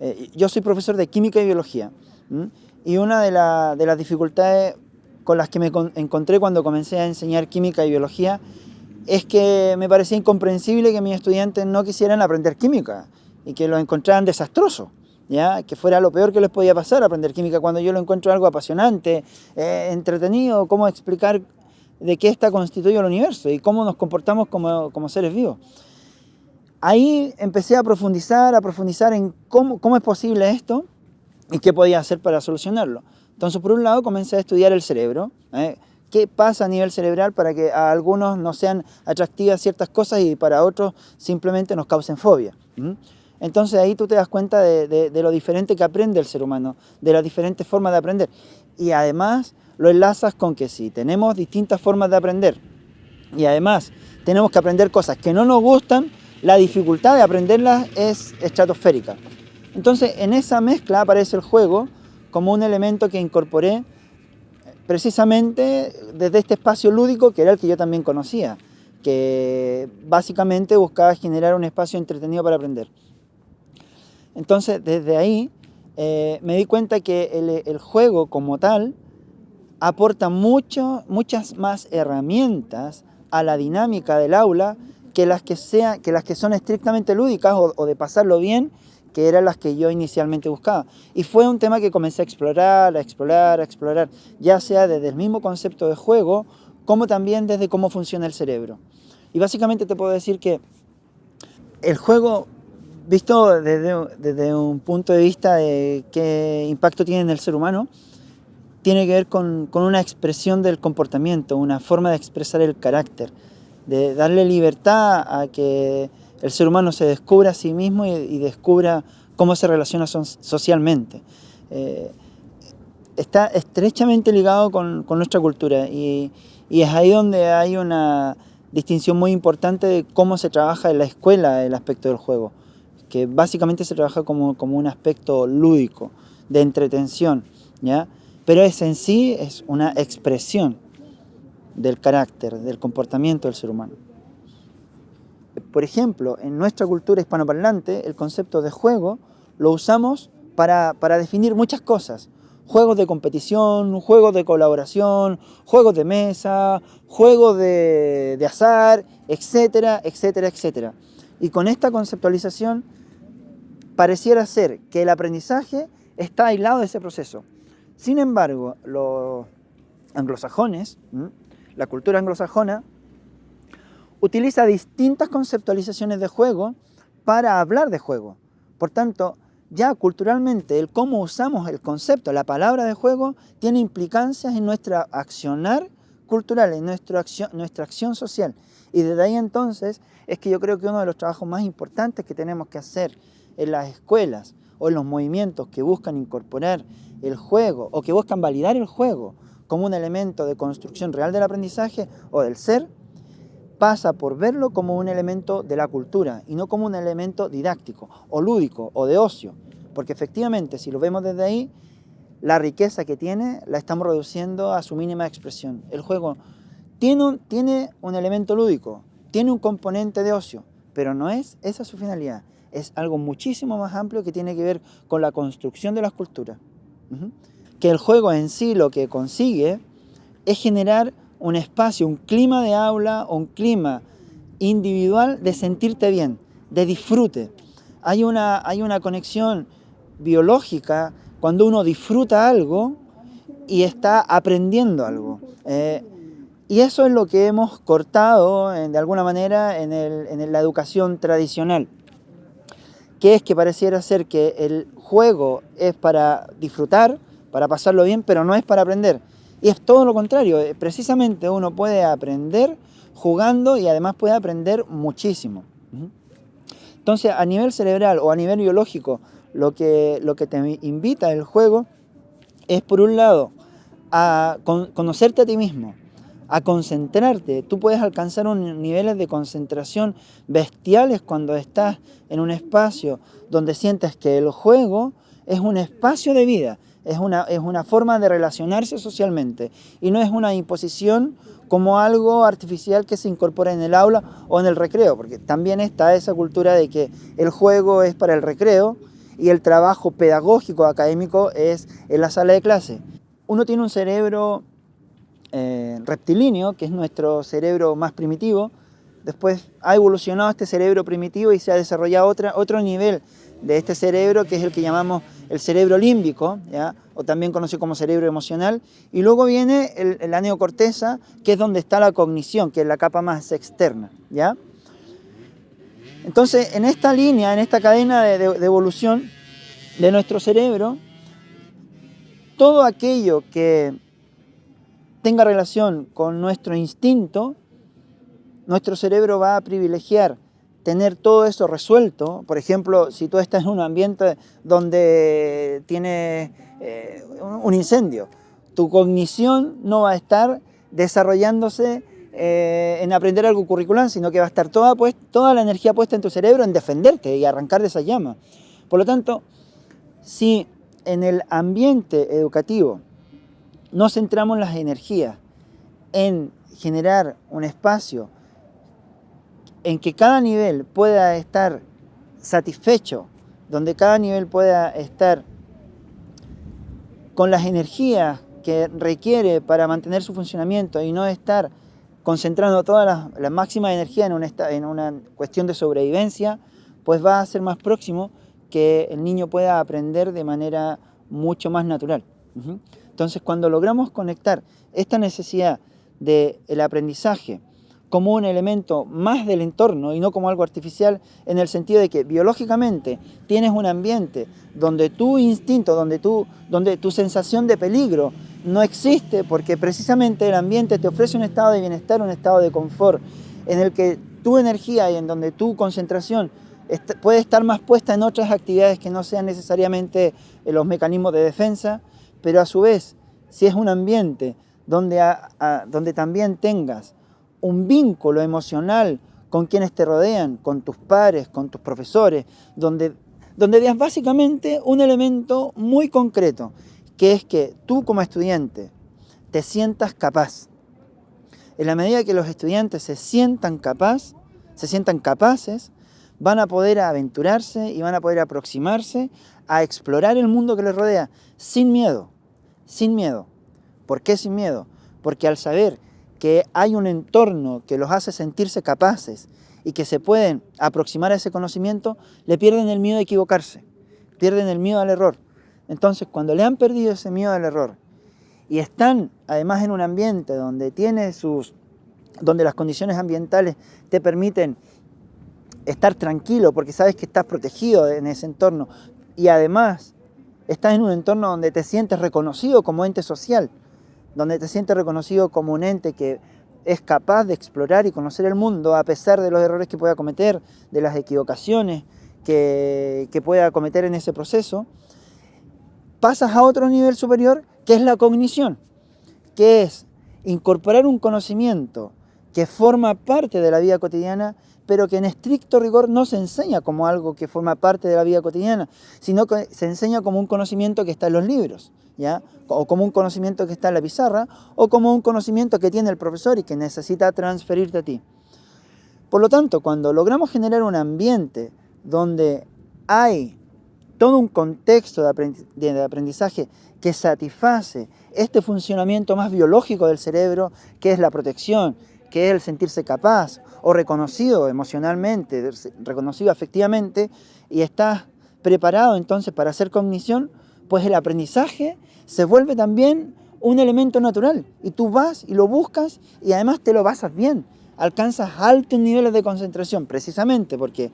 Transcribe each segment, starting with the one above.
Eh, yo soy profesor de química y biología y una de, las dificultades con las que me encontré cuando comencé a enseñar química y biología es que me parecía incomprensible que mis estudiantes no quisieran aprender química y que lo encontraran desastroso. ¿Ya? que fuera lo peor que les podía pasar aprender química cuando yo lo encuentro algo apasionante, eh, entretenido, cómo explicar de qué está constituido el universo y cómo nos comportamos como, como seres vivos. Ahí empecé a profundizar, a profundizar en cómo, es posible esto y qué podía hacer para solucionarlo. Entonces, por un lado, comencé a estudiar el cerebro, ¿eh? qué pasa a nivel cerebral para que a algunos no sean atractivas ciertas cosas y para otros simplemente nos causen fobia. Entonces ahí tú te das cuenta de, lo diferente que aprende el ser humano, de las diferentes formas de aprender. Y además lo enlazas con que si tenemos distintas formas de aprender y además tenemos que aprender cosas que no nos gustan, la dificultad de aprenderlas es estratosférica. Entonces en esa mezcla aparece el juego como un elemento que incorporé precisamente desde este espacio lúdico que era el que yo también conocía, que básicamente buscaba generar un espacio entretenido para aprender. Entonces, desde ahí eh, me di cuenta que el, juego como tal aporta mucho, muchas más herramientas a la dinámica del aula que las que, sea, que, las que son estrictamente lúdicas o, de pasarlo bien, que eran las que yo inicialmente buscaba. Y fue un tema que comencé a explorar, a explorar, a explorar, ya sea desde el mismo concepto de juego, como también desde cómo funciona el cerebro. Y básicamente te puedo decir que el juego visto desde, un punto de vista de qué impacto tiene en el ser humano, tiene que ver con, una expresión del comportamiento, una forma de expresar el carácter, de darle libertad a que el ser humano se descubra a sí mismo y, descubra cómo se relaciona socialmente. Eh, está estrechamente ligado con, nuestra cultura y, y, es ahí donde hay una distinción muy importante de cómo se trabaja en la escuela el aspecto del juego que básicamente se trabaja como, como un aspecto lúdico, de entretención, ¿ya? pero es en sí es una expresión del carácter, del comportamiento del ser humano. Por ejemplo, en nuestra cultura hispanoparlante, el concepto de juego lo usamos para, para definir muchas cosas. Juegos de competición, juegos de colaboración, juegos de mesa, juegos de, de azar, etcétera, etcétera, etcétera. Y con esta conceptualización pareciera ser que el aprendizaje está aislado de ese proceso. Sin embargo, los anglosajones, la cultura anglosajona, utiliza distintas conceptualizaciones de juego para hablar de juego. Por tanto, ya culturalmente el cómo usamos el concepto, la palabra de juego, tiene implicancias en nuestra accionar cultural, en nuestra acción, nuestra acción social. Y desde ahí entonces es que yo creo que uno de los trabajos más importantes que tenemos que hacer en las escuelas o en los movimientos que buscan incorporar el juego o que buscan validar el juego como un elemento de construcción real del aprendizaje o del ser, pasa por verlo como un elemento de la cultura y no como un elemento didáctico o lúdico o de ocio. Porque efectivamente, si lo vemos desde ahí, la riqueza que tiene la estamos reduciendo a su mínima expresión. El juego tiene un, tiene un elemento lúdico, tiene un componente de ocio, pero no es esa su finalidad es algo muchísimo más amplio que tiene que ver con la construcción de las culturas. Que el juego en sí lo que consigue es generar un espacio, un clima de aula un clima individual de sentirte bien, de disfrute. Hay una, hay una conexión biológica cuando uno disfruta algo y está aprendiendo algo. Eh, y eso es lo que hemos cortado de alguna manera en, en la educación tradicional que es que pareciera ser que el juego es para disfrutar, para pasarlo bien, pero no es para aprender. Y es todo lo contrario, eh, precisamente uno puede aprender jugando y además puede aprender muchísimo. Entonces, a nivel cerebral o a nivel biológico, lo que, lo que te invita el juego es, por un lado, a conocerte a ti mismo, a concentrarte. Tú puedes alcanzar un, niveles de concentración bestiales cuando estás en un espacio donde sientes que el juego es un espacio de vida, es una, es una forma de relacionarse socialmente y no es una imposición como algo artificial que se incorpora en el aula o en el recreo, porque también está esa cultura de que el juego es para el recreo y el trabajo pedagógico académico es en la sala de clase. Uno tiene un cerebro eh, reptilíneo, que es nuestro cerebro más primitivo, después ha evolucionado este cerebro primitivo y se ha desarrollado otra, otro nivel de este cerebro, que es el que llamamos el cerebro límbico, ¿ya? o también conocido como cerebro emocional, y luego viene el, la neocorteza, que es donde está la cognición, que es la capa más externa. ¿ya? Entonces, en esta línea, en esta cadena de, evolución de nuestro cerebro, todo aquello que tenga relación con nuestro instinto, nuestro cerebro va a privilegiar tener todo eso resuelto. Por ejemplo, si tú estás en un ambiente donde tiene eh, un incendio, tu cognición no va a estar desarrollándose eh, en aprender algo curricular, sino que va a estar toda, toda la energía puesta en tu cerebro en defenderte y arrancar de esa llama. Por lo tanto, si en el ambiente educativo no centramos las energías en generar un espacio en que cada nivel pueda estar satisfecho, donde cada nivel pueda estar con las energías que requiere para mantener su funcionamiento y no estar concentrando toda la, máxima energía en una cuestión de sobrevivencia, pues va a ser más próximo que el niño pueda aprender de manera mucho más natural. Entonces, cuando logramos conectar esta necesidad del aprendizaje como un elemento más del entorno y no como algo artificial en el sentido de que biológicamente tienes un ambiente donde tu instinto, donde tu, donde tu sensación de peligro no existe porque precisamente el ambiente te ofrece un estado de bienestar, un estado de confort en el que tu energía y en donde tu concentración puede estar más puesta en otras actividades que no sean necesariamente los mecanismos de defensa, pero a su vez, si es un ambiente donde, donde también tengas un vínculo emocional con quienes te rodean, con tus pares, con tus profesores, donde, donde veas básicamente un elemento muy concreto, que es que tú como estudiante te sientas capaz. En la medida que los estudiantes se sientan capaz, se sientan capaces, van a poder aventurarse y van a poder aproximarse a explorar el mundo que les rodea sin miedo, sin miedo. ¿Por qué sin miedo? Porque al saber que hay un entorno que los hace sentirse capaces y que se pueden aproximar a ese conocimiento, le pierden el miedo a equivocarse, pierden el miedo al error. Entonces, cuando le han perdido ese miedo al error y están además en un ambiente donde tiene sus donde las condiciones ambientales te permiten estar tranquilo porque sabes que estás protegido en ese entorno y además estás en un entorno donde te sientes reconocido como ente social, donde te sientes reconocido como un ente que es capaz de explorar y conocer el mundo a pesar de los errores que pueda cometer, de las equivocaciones que, que pueda cometer en ese proceso, pasas a otro nivel superior que es la cognición, que es incorporar un conocimiento que forma parte de la vida cotidiana, pero que en estricto rigor no se enseña como algo que forma parte de la vida cotidiana, sino que se enseña como un conocimiento que está en los libros. O como un conocimiento que está en la pizarra, o como un conocimiento que tiene el profesor y que necesita transferirte a ti. Por lo tanto, cuando logramos generar un ambiente donde hay todo un contexto de aprendizaje que satisface este funcionamiento más biológico del cerebro, que es la protección, que es el sentirse capaz o reconocido emocionalmente, reconocido afectivamente, y estás preparado entonces para hacer cognición, pues el aprendizaje se vuelve también un elemento natural. Y tú vas y lo buscas y además te lo basas bien. Alcanzas altos niveles de concentración, precisamente porque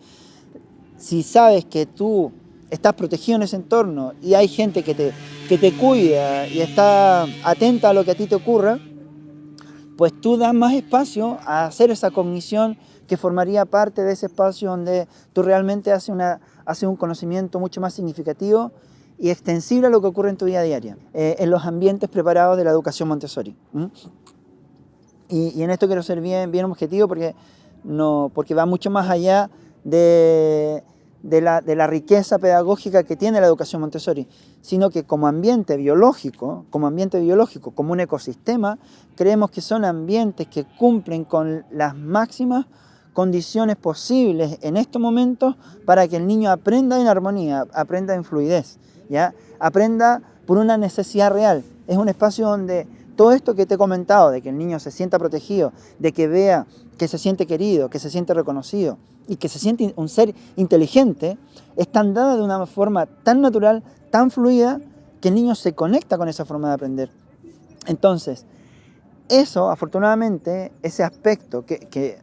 si sabes que tú estás protegido en ese entorno y hay gente que te, que te cuida y está atenta a lo que a ti te ocurra, pues tú das más espacio a hacer esa cognición que formaría parte de ese espacio donde tú realmente haces, una, haces un conocimiento mucho más significativo y extensible a lo que ocurre en tu vida diaria, eh, en los ambientes preparados de la educación Montessori. Y, y, en esto quiero ser bien, bien objetivo porque, no, porque va mucho más allá de, de, la, de la riqueza pedagógica que tiene la educación Montessori, sino que como ambiente biológico, como ambiente biológico, como un ecosistema, creemos que son ambientes que cumplen con las máximas condiciones posibles en estos momentos para que el niño aprenda en armonía, aprenda en fluidez, aprenda por una necesidad real. Es un espacio donde todo esto que te he comentado, de que el niño se sienta protegido, de que vea que se siente querido, que se siente reconocido y que se siente un ser inteligente, están dadas de una forma tan natural, tan fluida, que el niño se conecta con esa forma de aprender. Entonces, eso, afortunadamente, ese aspecto que,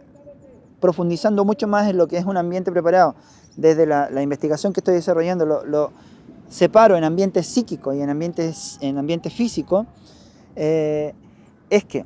profundizando mucho más en lo que es un ambiente preparado, desde la, investigación que estoy desarrollando, lo, separo en ambiente psíquico y en ambiente, en físico, eh, es que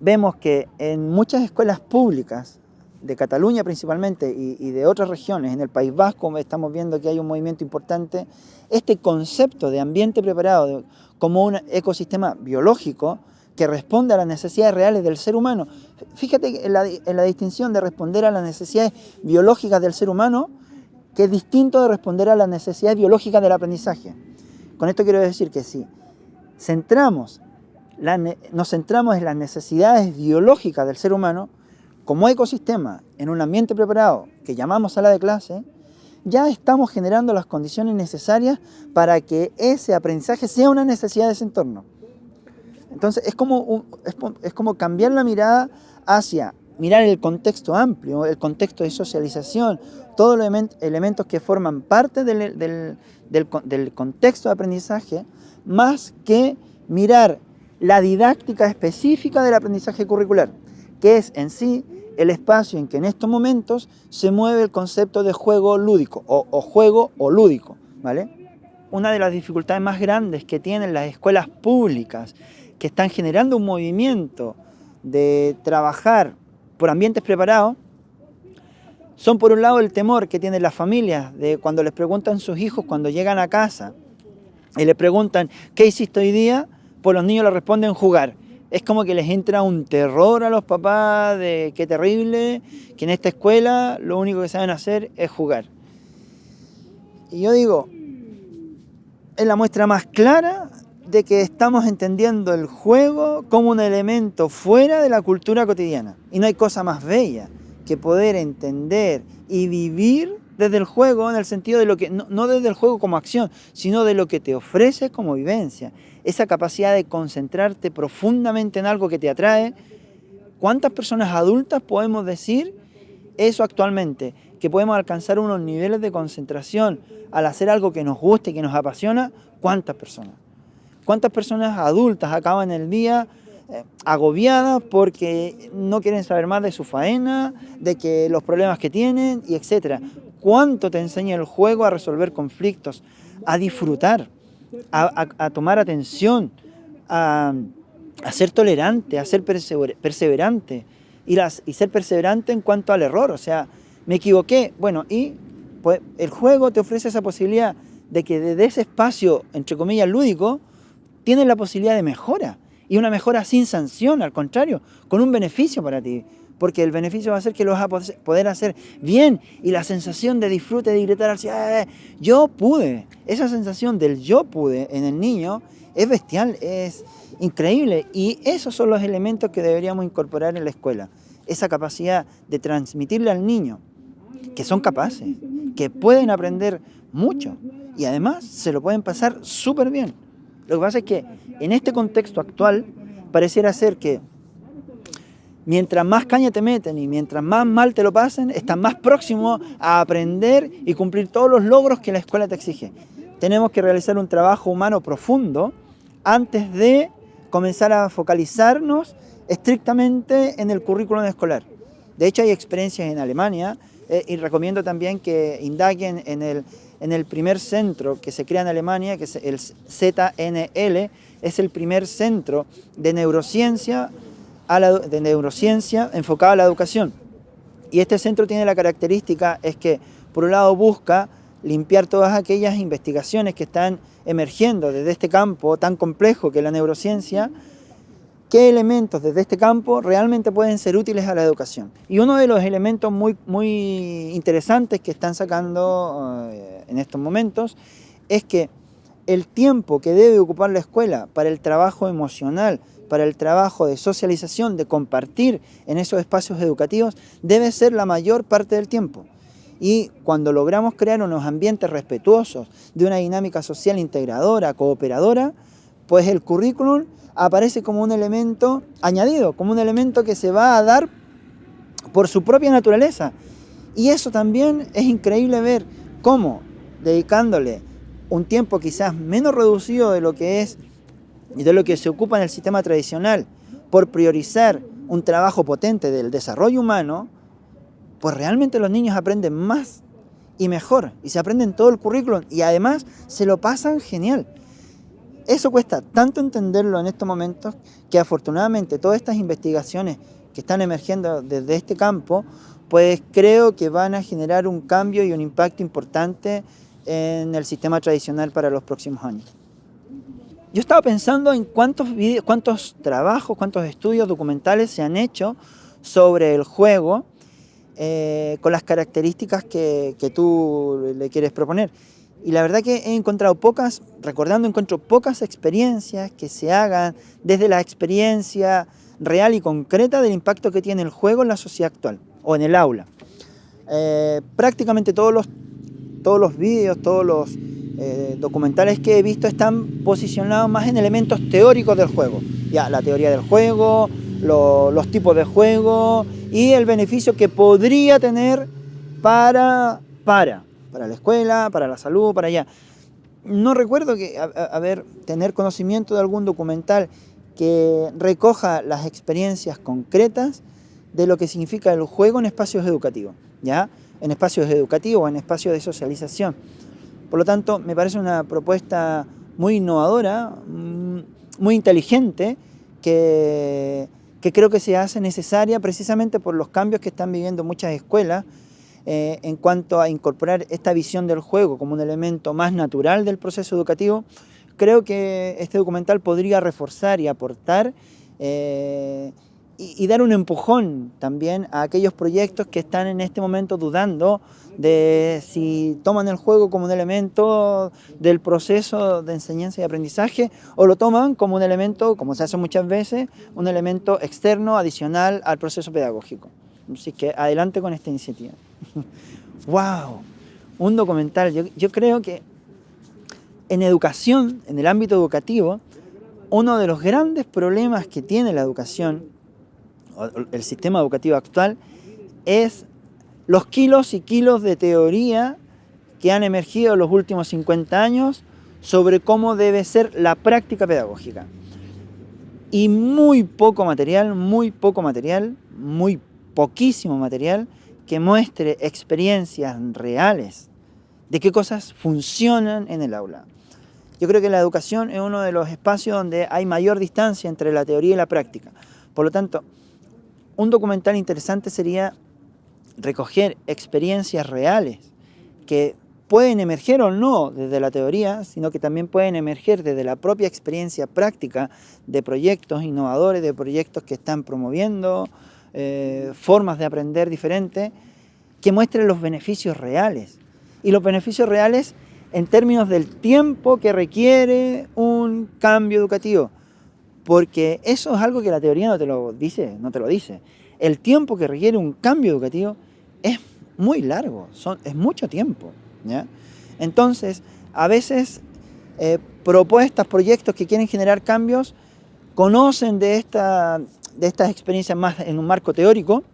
vemos que en muchas escuelas públicas, de Cataluña principalmente y, de otras regiones, en el País Vasco estamos viendo que hay un movimiento importante, este concepto de ambiente preparado como un ecosistema biológico que responde a las necesidades reales del ser humano. Fíjate en la, en la distinción de responder a las necesidades biológicas del ser humano, que es distinto de responder a las necesidades biológicas del aprendizaje. Con esto quiero decir que si centramos nos centramos en las necesidades biológicas del ser humano, como ecosistema, en un ambiente preparado que llamamos sala de clase, ya estamos generando las condiciones necesarias para que ese aprendizaje sea una necesidad de ese entorno. Entonces es como, es, como cambiar la mirada hacia mirar el contexto amplio, el contexto de socialización, todos los elementos que forman parte del, del, del contexto de aprendizaje, más que mirar la didáctica específica del aprendizaje curricular, que es en sí el espacio en que en estos momentos se mueve el concepto de juego lúdico o, juego o lúdico. ¿vale? Una de las dificultades más grandes que tienen las escuelas públicas que están generando un movimiento de trabajar por ambientes preparados son por un lado el temor que tienen las familias de cuando les preguntan sus hijos cuando llegan a casa y les preguntan ¿qué hiciste hoy día? pues los niños le responden jugar. Es como que les entra un terror a los papás de qué terrible, que en esta escuela lo único que saben hacer es jugar. Y yo digo, es la muestra más clara de que estamos entendiendo el juego como un elemento fuera de la cultura cotidiana. Y no hay cosa más bella que poder entender y vivir desde el juego en el sentido de lo que, no, no desde el juego como acción, sino de lo que te ofrece como vivencia esa capacidad de concentrarte profundamente en algo que te atrae. ¿Cuántas personas adultas podemos decir eso actualmente? Que podemos alcanzar unos niveles de concentración al hacer algo que nos guste, que nos apasiona. ¿Cuántas personas? ¿Cuántas personas adultas acaban el día agobiadas porque no quieren saber más de su faena, de que los problemas que tienen y etcétera? ¿Cuánto te enseña el juego a resolver conflictos, a disfrutar? a, tomar atención, a, ser tolerante, a ser perseverante y, ser perseverante en cuanto al error. O sea, me equivoqué, bueno, y pues, el juego te ofrece esa posibilidad de que desde ese espacio, entre comillas, lúdico, tienes la posibilidad de mejora. Y una mejora sin sanción, al contrario, con un beneficio para ti. Porque el beneficio va a ser que lo vas a poder hacer bien. Y la sensación de disfrute, de gritar así, ah, yo pude, esa sensación del yo pude en el niño es bestial, es increíble. Y esos son los elementos que deberíamos incorporar en la escuela, esa capacidad de transmitirle al niño que son capaces, que pueden aprender mucho. Y además se lo pueden pasar súper bien. Lo que pasa es que en este contexto actual pareciera ser que mientras más caña te meten y mientras más mal te lo pasen, estás más próximo a aprender y cumplir todos los logros que la escuela te exige. Tenemos que realizar un trabajo humano profundo antes de comenzar a focalizarnos estrictamente en el currículum escolar. De hecho, hay experiencias en Alemania eh, y recomiendo también que indaguen en el, en el primer centro que se crea en Alemania, que es el ZNL, es el primer centro de neurociencia enfocada a la educación. Y este centro tiene la característica es que, por un lado, busca limpiar todas aquellas investigaciones que están emergiendo desde este campo tan complejo que es la neurociencia, qué elementos desde este campo realmente pueden ser útiles a la educación. Y uno de los elementos muy, muy interesantes que están sacando eh, en estos momentos es que el tiempo que debe ocupar la escuela para el trabajo emocional, para el trabajo de socialización, de compartir en esos espacios educativos, debe ser la mayor parte del tiempo. Y cuando logramos crear unos ambientes respetuosos, de una dinámica social integradora, cooperadora, pues el currículum aparece como un elemento añadido, como un elemento que se va a dar por su propia naturaleza. Y eso también es increíble ver cómo, dedicándole un tiempo quizás menos reducido de lo que es y de lo que se ocupa en el sistema tradicional, por priorizar un trabajo potente del desarrollo humano, pues realmente los niños aprenden más y mejor, y se aprenden todo el currículum, y además se lo pasan genial. Eso cuesta tanto entenderlo en estos momentos que afortunadamente todas estas investigaciones que están emergiendo desde este campo, pues creo que van a generar un cambio y un impacto importante en el sistema tradicional para los próximos años. Yo estaba pensando en cuántos, cuántos trabajos, cuántos estudios documentales se han hecho sobre el juego eh, con las características que, tú le quieres proponer. Y la verdad que he encontrado pocas, recordando, encuentro pocas experiencias que se hagan desde la experiencia real y concreta del impacto que tiene el juego en la sociedad actual o en el aula. Eh, prácticamente todos los, todos los vídeos, todos los eh, documentales que he visto están posicionados más en elementos teóricos del juego. Ya, la teoría del juego, los tipos de juego y el beneficio que podría tener para, para, para la escuela, para la salud, para allá. No recuerdo que, tener conocimiento de algún documental que recoja las experiencias concretas de lo que significa el juego en espacios educativos, ¿ya? En espacios educativos, en espacios de socialización. Por lo tanto, me parece una propuesta muy innovadora, mm, muy inteligente, que, creo que se hace necesaria precisamente por los cambios que están viviendo muchas escuelas eh, en cuanto a incorporar esta visión del juego como un elemento más natural del proceso educativo. Creo que este documental podría reforzar y aportar eh, y, dar un empujón también a aquellos proyectos que están en este momento dudando de si toman el juego como un elemento del proceso de enseñanza y aprendizaje o lo toman como un elemento, como se hace muchas veces, un elemento externo, adicional al proceso pedagógico. Así que adelante con esta iniciativa. ¡Wow! Un documental. Yo, yo creo que en educación, en el ámbito educativo, uno de los grandes problemas que tiene la educación el sistema educativo actual es los kilos y kilos de teoría que han emergido en los últimos 50 años sobre cómo debe ser la práctica pedagógica. Y muy poco material, muy poco material, muy poquísimo material que muestre experiencias reales de qué cosas funcionan en el aula. Yo creo que la educación es uno de los espacios donde hay mayor distancia entre la teoría y la práctica. Por lo tanto, un documental interesante sería recoger experiencias reales que pueden emerger o no desde la teoría, sino que también pueden emerger desde la propia experiencia práctica de proyectos innovadores, de proyectos que están promoviendo eh, formas de aprender diferentes, que muestren los beneficios reales. Y los beneficios reales en términos del tiempo que requiere un cambio educativo porque eso es algo que la teoría no te lo dice, no te lo dice. El tiempo que requiere un cambio educativo es muy largo, son, es mucho tiempo. Entonces, a veces eh, propuestas, proyectos que quieren generar cambios, conocen de, de estas experiencias más en un marco teórico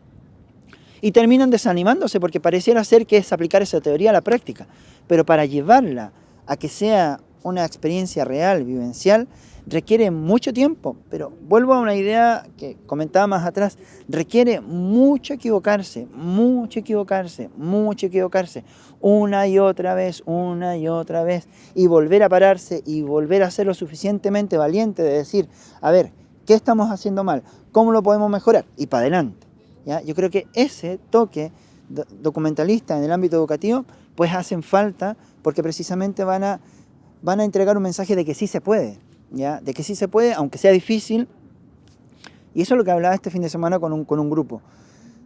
y terminan desanimándose porque pareciera ser que es aplicar esa teoría a la práctica. Pero para llevarla a que sea una experiencia real, vivencial, requiere mucho tiempo, pero vuelvo a una idea que comentaba más atrás, requiere mucho equivocarse, mucho equivocarse, mucho equivocarse, una y otra vez, una y otra vez, y volver a pararse y volver a ser lo suficientemente valiente de decir, a ver, ¿qué estamos haciendo mal? ¿Cómo lo podemos mejorar? Y para adelante. ¿ya? Yo creo que ese toque documentalista en el ámbito educativo, pues hacen falta porque precisamente van a, van a entregar un mensaje de que sí se puede, de que sí se puede, aunque sea difícil. Y eso es lo que hablaba este fin de semana con un, con un grupo,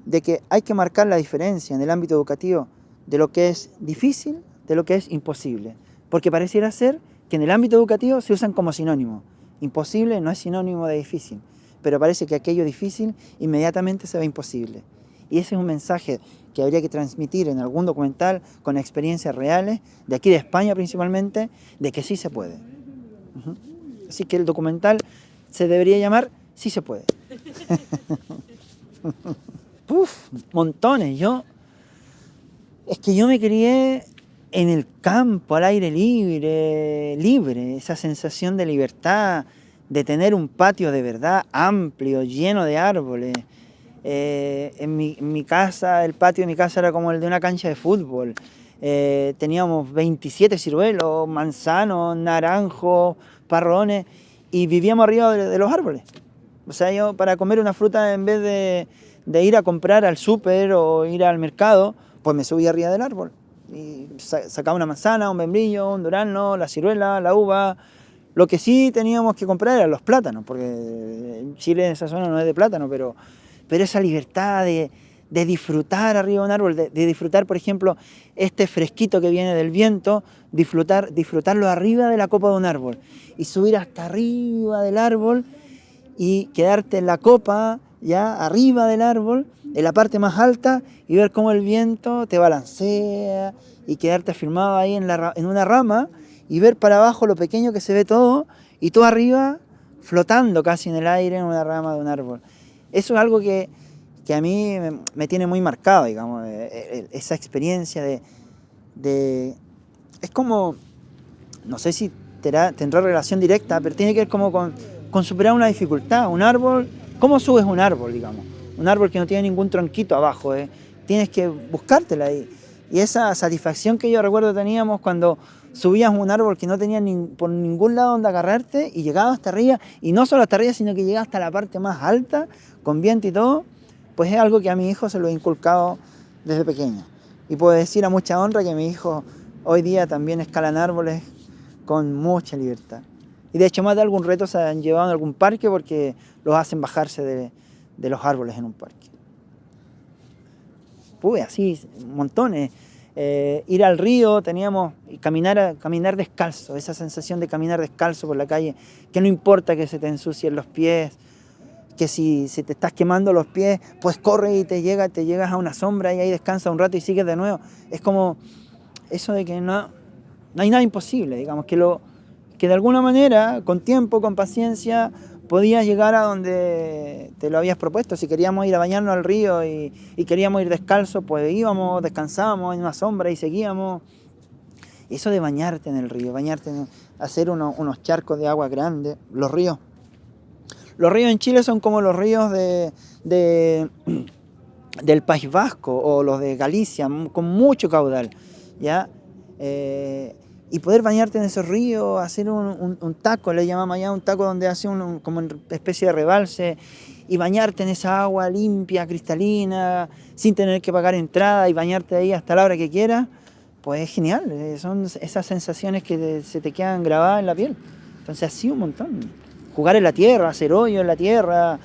de que hay que marcar la diferencia en el ámbito educativo de lo que es difícil de lo que es imposible. Porque pareciera ser que en el ámbito educativo se usan como sinónimo. Imposible no es sinónimo de difícil, pero parece que aquello difícil inmediatamente se ve imposible. Y ese es un mensaje que habría que transmitir en algún documental con experiencias reales, de aquí de España principalmente, de que sí se puede. Así que el documental se debería llamar Sí se puede. Puf, montones. Yo, es que yo me crié en el campo, al aire libre, libre, esa sensación de libertad, de tener un patio de verdad amplio, lleno de árboles. Eh, en, mi, casa, el patio de mi casa era como el de una cancha de fútbol. Eh, teníamos 27 ciruelos, manzanos, naranjos, parrones, y vivíamos arriba de, los árboles. O sea, yo para comer una fruta, en vez de, de ir a comprar al súper o ir al mercado, pues me subía arriba del árbol y sacaba una manzana, un membrillo, un durazno, la ciruela, la uva. Lo que sí teníamos que comprar eran los plátanos, porque Chile en esa zona no es de plátano, pero, pero esa libertad de, de disfrutar arriba de un árbol, de, disfrutar, por ejemplo, este fresquito que viene del viento, disfrutar, disfrutarlo arriba de la copa de un árbol y subir hasta arriba del árbol y quedarte en la copa, ya arriba del árbol, en la parte más alta y ver cómo el viento te balancea y quedarte firmado ahí en, la, en una rama y ver para abajo lo pequeño que se ve todo y tú arriba flotando casi en el aire en una rama de un árbol. Eso es algo que, que a mí me, tiene muy marcado, digamos, eh, eh, esa experiencia de, Es como, no sé si tendrá, relación directa, pero tiene que ver como con, superar una dificultad. Un árbol, ¿cómo subes un árbol, digamos? un árbol que no tiene ningún tronquito abajo, ¿eh? tienes que buscártela ahí. Y esa satisfacción que yo recuerdo teníamos cuando subías un árbol que no tenía por ningún lado donde agarrarte y llegabas hasta arriba, y no solo hasta arriba, sino que llegabas hasta la parte más alta, con viento y todo, pues es algo que a mi hijo se lo he inculcado desde pequeño. Y puedo decir a mucha honra que mi hijo hoy día también escalan árboles con mucha libertad. Y de hecho más de algún reto se han llevado en algún parque porque los hacen bajarse de, los árboles en un parque. Pues así, montones. Eh, ir al río, teníamos caminar, caminar descalzo, esa sensación de caminar descalzo por la calle, que no importa que se te ensucien los pies, que si, si te estás quemando los pies, pues corre y te, llega, te llegas a una sombra y ahí descansa un rato y sigues de nuevo. Es como eso de que no, no hay nada imposible, digamos, que, lo, que de alguna manera, con tiempo, con paciencia, podías llegar a donde te lo habías propuesto. Si queríamos ir a bañarnos al río y, queríamos ir descalzo, pues íbamos, descansábamos en una sombra y seguíamos. Eso de bañarte en el río, bañarte, hacer unos charcos de agua grandes, los ríos. Los ríos en Chile son como los ríos de, del País Vasco o los de Galicia, con mucho caudal. ¿ya? Eh, y poder bañarte en esos ríos, hacer un, taco, le llamamos allá un taco donde hace como una especie de rebalse, y bañarte en esa agua limpia, cristalina, sin tener que pagar entrada y bañarte ahí hasta la hora que quieras, pues es genial, eh, son esas sensaciones que se te quedan grabadas en la piel. Entonces así un montón. Jugar en la tierra, hacer hoyo en la tierra,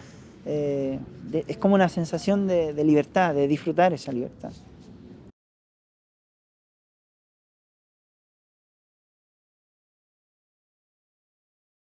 eh, es como una sensación de libertad, de disfrutar esa libertad.